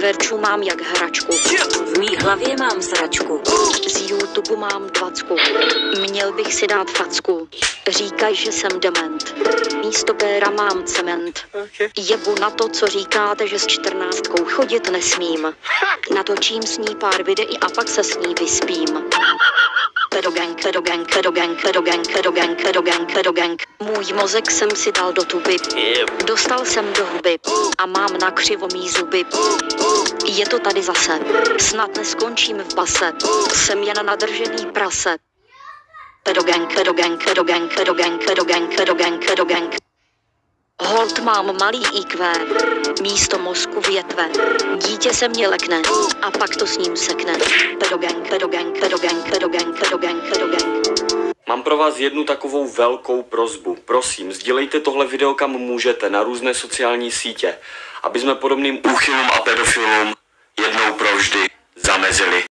Verču mám jak hračku. V mý hlavě mám sračku. Z YouTube mám dvacku. Měl bych si dát facku. Říkaj, že jsem dement. Místo péra mám cement. Jebu na to, co říkáte, že s čtrnáctkou chodit nesmím. Natočím s ní pár videí a pak se s ní vyspím. Kedogang, kedogang, kedogang, kedogang, kedogang, kedogang, kedogang. Můj mozek jsem si dal do tuby. Dostal jsem do huby a mám na křivomí zuby. Je to tady zase. Snad neskončím v base. Jsem jen nadržený prase. Kedogang, kedogang, kedogang, kedogang, kedogang, kedogang, kedogang. Hold mám malý IQ, místo mozku větve. Dítě se mě lekne a pak to s ním sekne. Kedogang, kedogang, kedogang, kedogang, kedogang, kedogang. Mám pro vás jednu takovou velkou prozbu. Prosím, sdílejte tohle video kam můžete na různé sociální sítě, aby jsme podobným úchylům a pedofilům jednou provždy zamezili.